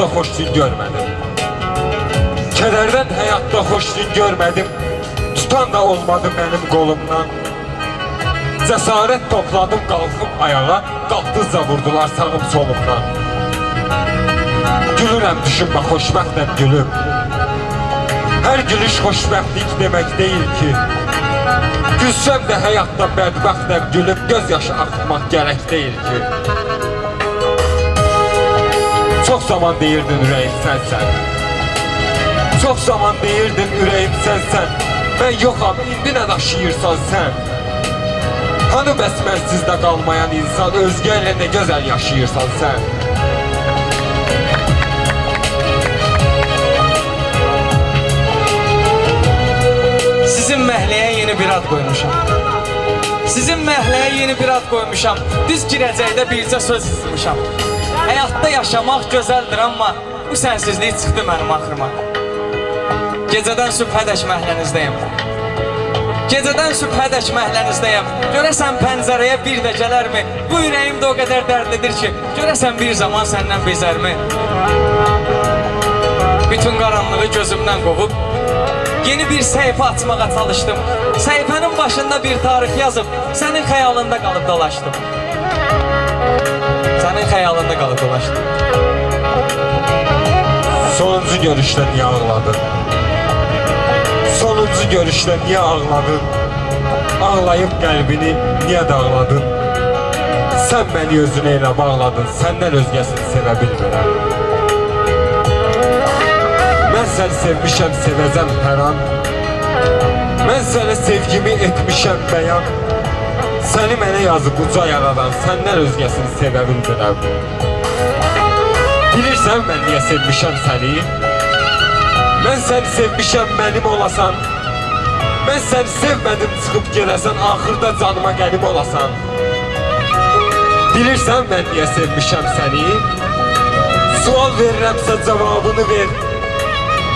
həyatda xoş gün görmədim. Kədərdən həyatda xoş gün görmədim. Tutan da olmadı mənim qolumdan. Cəsarət topladım qalxıb ayağa, qalxdıqca vurdular sağım solumdan. Gülürəm düşünmə xoşbəxtəm gülüm. Hər gülüş xoşbəxtlik demək deyil ki. Gülsəm də həyatda bədbəxtəm gülüm, göz yaşı axıtmaq gərək ki. Çox zaman deyirdin ürəyim sənsən. Çox zaman deyirdin ürəyim sənsən. Mən yoxam, indi nə daşıyırsan sən? Hanı bəs mənsizdə qalmayan insan özgə ilə nə gözəl yaşayırsan sən? Sizin məhləyə yeni bir ad qoymuşam. Sizin məhləyə yeni bir ad qoymuşam. Düz girəcəkdə bircə söz yazmışam. Həyatda yaşamaq gözəldir, amma bu sənsizlik çıxdı mənim axırıma. Gecədən sübhədək məhlənizdəyəm. Gecədən sübhədək məhlənizdəyəm. Görəsən pəncərəyə bir də gələrmi? Bu ürəyim də o qədər dərdlidir ki, görəsən bir zaman səndən bezərmi? Bütün qaranlığı gözümdən qovub Yeni bir səhifə açmağa çalışdım. Səhifənin başında bir tarix yazıb sənin xəyalında qalıb dolaşdım. Sənin xəyalında qalıb dolaşdım. Sonuncu görüşdə niyə ağladın? Sonuncu görüşdə niyə ağladın? Ağlayıb qəlbini niyə dağladın? Sən məni özünə elə bağladın, səndən özgəsini sevə bilmirəm. Mən səni sevmişəm, sevəcəm hər an. Mən sənə sevgimi etmişəm bəyan. Səni mənə yazıb uca yaradan, səndən özgəsini sevə bilmirəm. Bilirsən mən niyə sevmişəm səni? Mən səni sevmişəm mənim olasan. Mən səni sevmədim çıxıb gedəsən, axırda canıma qərib olasan. Bilirsən mən niyə sevmişəm səni? Sual verirəmsə cavabını ver.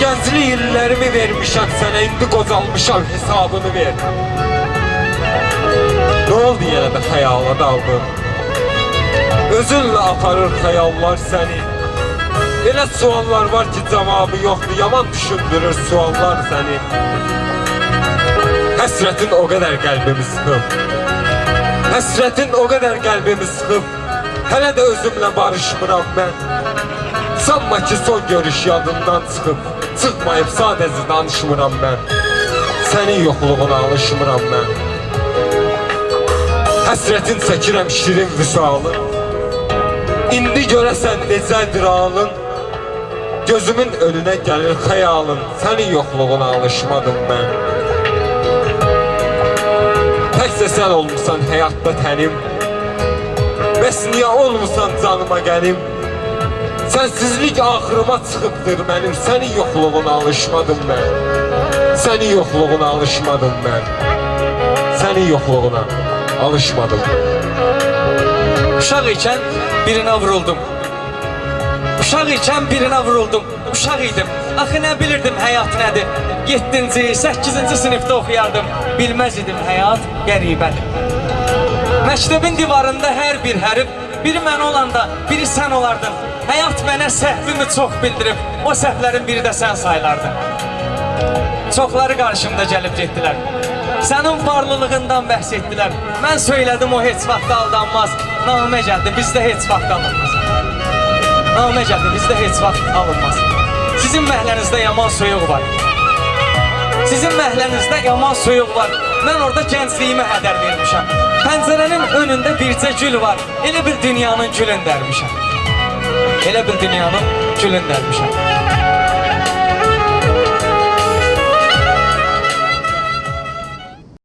Gənclik illərimi vermişəm sənə, indi qocalmışam hesabını ver. Oldu yenə də xəyala daldın? Özünlə aparır xəyallar səni. Elə suallar var ki cavabı yoxdur, yaman düşündürür suallar səni. Həsrətin o qədər qəlbimi sıxıb. Həsrətin o qədər qəlbimi sıxıb. Hələ də özümlə barışmıram mən. Sanma ki son görüş yadından çıxıb. Çıxmayıb sadəcə danışmıram mən. Sənin yoxluğuna alışmıram mən. Həsrətin çəkirəm şirin vüsalı. İndi görəsən necədir halın? Gözümün önünə gəlir xəyalın. Sənin yoxluğuna alışmadım mən. Təkcə sən olmusan həyatda tənim. Bəs niyə olmusan canıma gəlim? Sənsizlik axırıma çıxıbdır mənim. Sənin yoxluğuna alışmadım mən. Sənin yoxluğuna alışmadım mən. Sənin yoxluğuna alışmadım. Uşaq ikən birinə vuruldum. Uşaq ikən birinə vuruldum. Uşaq idim. Axı nə bilirdim həyat nədir? 7-ci, 8-ci sinifdə oxuyardım. Bilməz idim həyat qəribədir. Məktəbin divarında hər bir hərf, biri mən olanda, biri sən olardın. Həyat mənə səhvimi çox bildirib, o səhvlərin biri də sən saylardın. Çoxları qarşımda gəlib getdilər. Sənin varlılığından bəhs etdilər. Mən söylədim o heç vaxt aldanmaz. Namə gəldi, bizdə heç vaxt alınmaz. Namə gəldi, bizdə heç vaxt alınmaz. Sizin məhlənizdə yaman soyuq var. Sizin məhlənizdə yaman soyuq var. Mən orada gəncliyimə hədər vermişəm. Pəncərənin önündə bircə gül var. Elə bir dünyanın gülün dərmişəm. Elə bir dünyanın gülün dərmişəm.